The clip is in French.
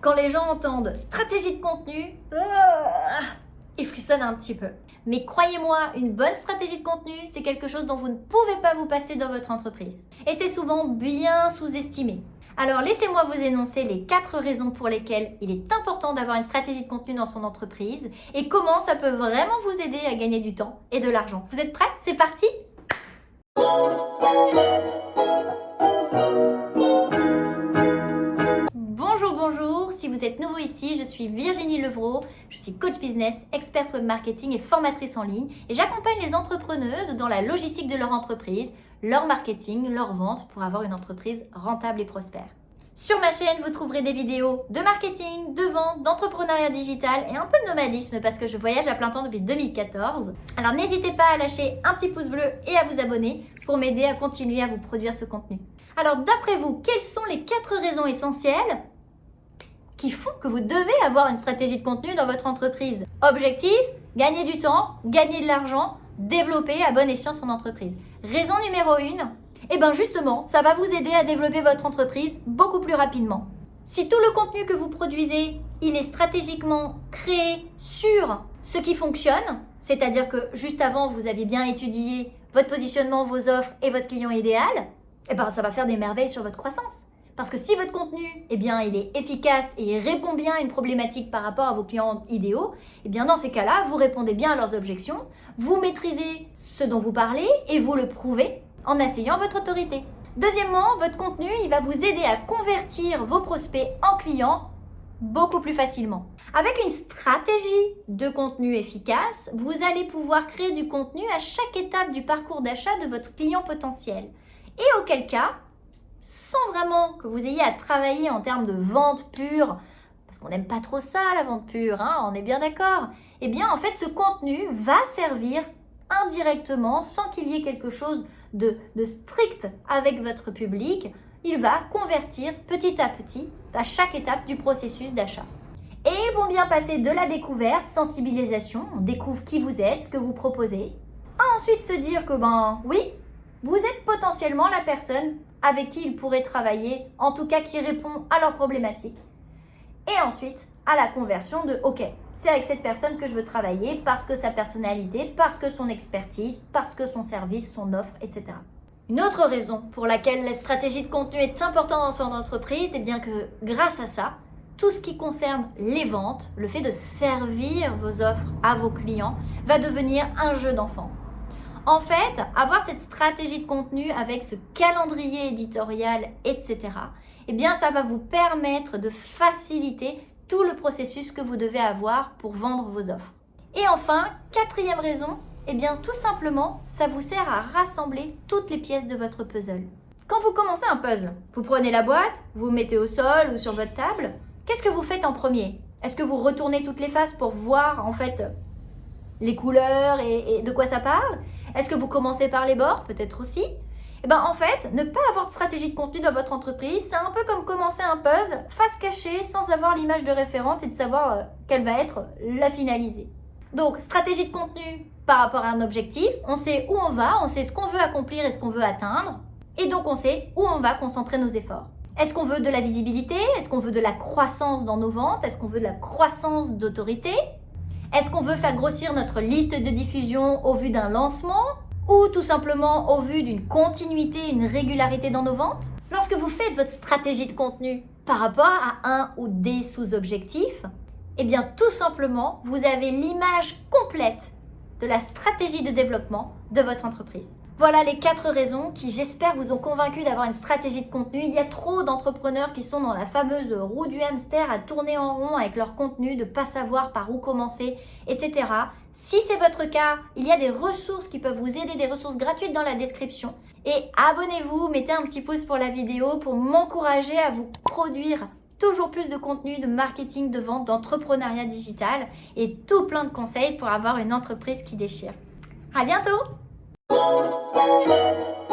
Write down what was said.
Quand les gens entendent stratégie de contenu, ah, ils frissonnent un petit peu. Mais croyez-moi, une bonne stratégie de contenu, c'est quelque chose dont vous ne pouvez pas vous passer dans votre entreprise. Et c'est souvent bien sous-estimé. Alors laissez-moi vous énoncer les quatre raisons pour lesquelles il est important d'avoir une stratégie de contenu dans son entreprise et comment ça peut vraiment vous aider à gagner du temps et de l'argent. Vous êtes prêts? C'est parti nouveau ici, je suis Virginie Levrault, je suis coach business, experte web marketing et formatrice en ligne et j'accompagne les entrepreneuses dans la logistique de leur entreprise, leur marketing, leur vente pour avoir une entreprise rentable et prospère. Sur ma chaîne, vous trouverez des vidéos de marketing, de vente, d'entrepreneuriat digital et un peu de nomadisme parce que je voyage à plein temps depuis 2014. Alors n'hésitez pas à lâcher un petit pouce bleu et à vous abonner pour m'aider à continuer à vous produire ce contenu. Alors d'après vous, quelles sont les quatre raisons essentielles qui font que vous devez avoir une stratégie de contenu dans votre entreprise. Objectif, gagner du temps, gagner de l'argent, développer à bon escient son entreprise. Raison numéro une, eh bien justement, ça va vous aider à développer votre entreprise beaucoup plus rapidement. Si tout le contenu que vous produisez, il est stratégiquement créé sur ce qui fonctionne, c'est-à-dire que juste avant, vous avez bien étudié votre positionnement, vos offres et votre client idéal, eh ben, ça va faire des merveilles sur votre croissance. Parce que si votre contenu, eh bien, il est efficace et répond bien à une problématique par rapport à vos clients idéaux, eh bien, dans ces cas-là, vous répondez bien à leurs objections, vous maîtrisez ce dont vous parlez et vous le prouvez en asseyant votre autorité. Deuxièmement, votre contenu, va vous aider à convertir vos prospects en clients beaucoup plus facilement. Avec une stratégie de contenu efficace, vous allez pouvoir créer du contenu à chaque étape du parcours d'achat de votre client potentiel. Et auquel cas, sans vraiment que vous ayez à travailler en termes de vente pure, parce qu'on n'aime pas trop ça, la vente pure, hein, on est bien d'accord, eh bien en fait ce contenu va servir indirectement, sans qu'il y ait quelque chose de, strict avec votre public, il va convertir petit à petit à chaque étape du processus d'achat. Et ils vont bien passer de la découverte, sensibilisation, on découvre qui vous êtes, ce que vous proposez, à ensuite se dire que ben oui, potentiellement la personne avec qui ils pourraient travailler, en tout cas qui répond à leurs problématiques. Et ensuite, à la conversion de « Ok, c'est avec cette personne que je veux travailler parce que sa personnalité, parce que son expertise, parce que son service, son offre, etc. » Une autre raison pour laquelle la stratégie de contenu est importante dans son entreprise, c'est bien que grâce à ça, tout ce qui concerne les ventes, le fait de servir vos offres à vos clients, va devenir un jeu d'enfant. En fait, avoir cette stratégie de contenu avec ce calendrier éditorial, etc., eh bien, ça va vous permettre de faciliter tout le processus que vous devez avoir pour vendre vos offres. Et enfin, quatrième raison, eh bien, tout simplement, ça vous sert à rassembler toutes les pièces de votre puzzle. Quand vous commencez un puzzle, vous prenez la boîte, vous mettez au sol ou sur votre table, qu'est-ce que vous faites en premier? Est-ce que vous retournez toutes les faces pour voir en fait les couleurs et, de quoi ça parle Est-ce que vous commencez par les bords Peut-être aussi? Eh ben, en fait, ne pas avoir de stratégie de contenu dans votre entreprise, c'est un peu comme commencer un puzzle face cachée sans avoir l'image de référence et de savoir euh, quelle va être la finalisée. Donc, stratégie de contenu par rapport à un objectif, on sait où on va, on sait ce qu'on veut accomplir et ce qu'on veut atteindre, et donc on sait où on va concentrer nos efforts. Est-ce qu'on veut de la visibilité? Est-ce qu'on veut de la croissance dans nos ventes? Est-ce qu'on veut de la croissance d'autorité? Est-ce qu'on veut faire grossir notre liste de diffusion au vu d'un lancement ou tout simplement au vu d'une continuité, une régularité dans nos ventes? Lorsque vous faites votre stratégie de contenu par rapport à un ou des sous-objectifs, eh bien tout simplement, vous avez l'image complète de la stratégie de développement de votre entreprise. Voilà les quatre raisons qui, j'espère, vous ont convaincu d'avoir une stratégie de contenu. Il y a trop d'entrepreneurs qui sont dans la fameuse roue du hamster à tourner en rond avec leur contenu, de ne pas savoir par où commencer, etc. Si c'est votre cas, il y a des ressources qui peuvent vous aider, des ressources gratuites dans la description. Et abonnez-vous, mettez un petit pouce pour la vidéo pour m'encourager à vous produire toujours plus de contenu, de marketing, de vente, d'entrepreneuriat digital et tout plein de conseils pour avoir une entreprise qui déchire. À bientôt Thank you.